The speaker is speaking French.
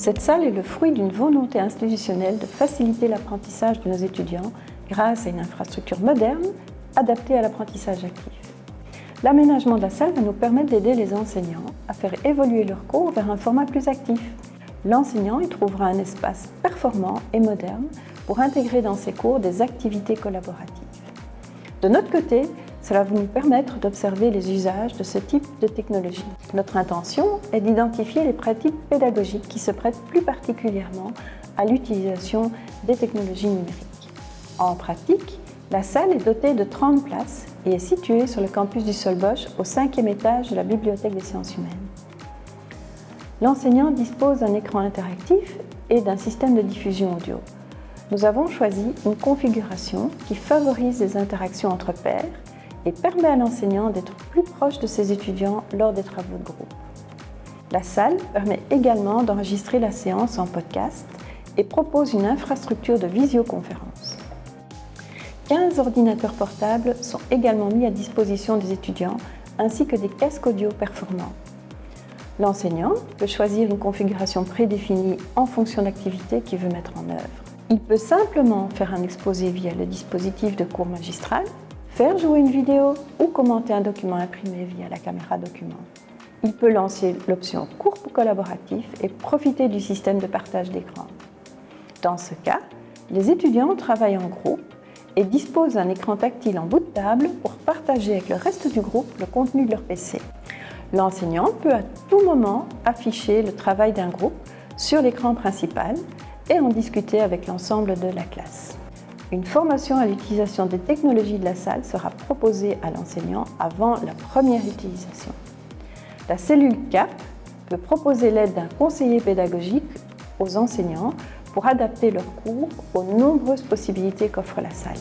Cette salle est le fruit d'une volonté institutionnelle de faciliter l'apprentissage de nos étudiants grâce à une infrastructure moderne adaptée à l'apprentissage actif. L'aménagement de la salle va nous permettre d'aider les enseignants à faire évoluer leurs cours vers un format plus actif. L'enseignant y trouvera un espace performant et moderne pour intégrer dans ses cours des activités collaboratives. De notre côté, cela va nous permettre d'observer les usages de ce type de technologie. Notre intention est d'identifier les pratiques pédagogiques qui se prêtent plus particulièrement à l'utilisation des technologies numériques. En pratique, la salle est dotée de 30 places et est située sur le campus du Solbosch au cinquième étage de la Bibliothèque des sciences humaines. L'enseignant dispose d'un écran interactif et d'un système de diffusion audio. Nous avons choisi une configuration qui favorise les interactions entre pairs et permet à l'enseignant d'être plus proche de ses étudiants lors des travaux de groupe. La salle permet également d'enregistrer la séance en podcast et propose une infrastructure de visioconférence. 15 ordinateurs portables sont également mis à disposition des étudiants ainsi que des casques audio performants. L'enseignant peut choisir une configuration prédéfinie en fonction de l'activité qu'il veut mettre en œuvre. Il peut simplement faire un exposé via le dispositif de cours magistral jouer une vidéo ou commenter un document imprimé via la caméra document. Il peut lancer l'option cours collaboratif et profiter du système de partage d'écran. Dans ce cas, les étudiants travaillent en groupe et disposent d'un écran tactile en bout de table pour partager avec le reste du groupe le contenu de leur PC. L'enseignant peut à tout moment afficher le travail d'un groupe sur l'écran principal et en discuter avec l'ensemble de la classe. Une formation à l'utilisation des technologies de la salle sera proposée à l'enseignant avant la première utilisation. La cellule CAP peut proposer l'aide d'un conseiller pédagogique aux enseignants pour adapter leurs cours aux nombreuses possibilités qu'offre la salle.